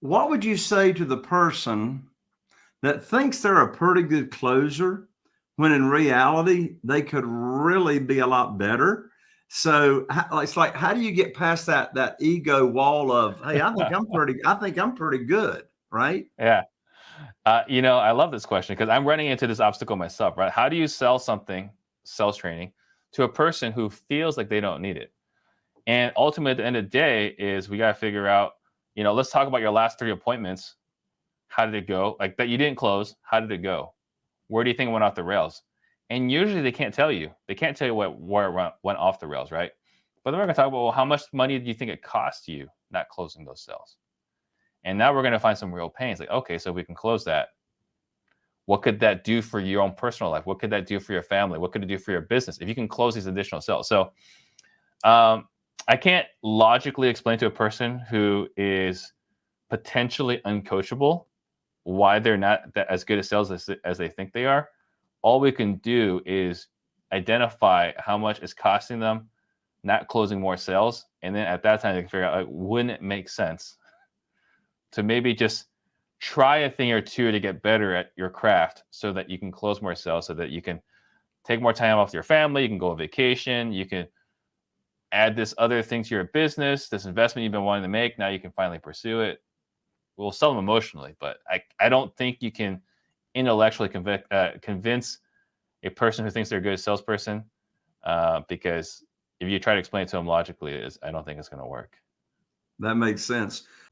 What would you say to the person that thinks they're a pretty good closer when in reality they could really be a lot better? So it's like, how do you get past that that ego wall of, hey, I think I'm pretty, I think I'm pretty good, right? Yeah. Uh, you know, I love this question because I'm running into this obstacle myself, right? How do you sell something, sales training, to a person who feels like they don't need it? And ultimately, at the end of the day, is we got to figure out, you know, let's talk about your last three appointments. How did it go? Like that you didn't close. How did it go? Where do you think it went off the rails? And usually they can't tell you. They can't tell you what where it went off the rails, right? But then we're going to talk about well, how much money do you think it cost you not closing those sales? And now we're going to find some real pains. Like, okay, so we can close that. What could that do for your own personal life? What could that do for your family? What could it do for your business if you can close these additional sales? So, um, I can't logically explain to a person who is potentially uncoachable why they're not as good at sales as, as they think they are. All we can do is identify how much is costing them not closing more sales. And then at that time, they can figure out, like, wouldn't it make sense to maybe just try a thing or two to get better at your craft so that you can close more sales, so that you can take more time off your family, you can go on vacation, you can add this other thing to your business, this investment you've been wanting to make, now you can finally pursue it. We'll sell them emotionally, but I, I don't think you can intellectually convic- uh, convince a person who thinks they're a good salesperson uh, because if you try to explain it to them logically, I don't think it's going to work. That makes sense.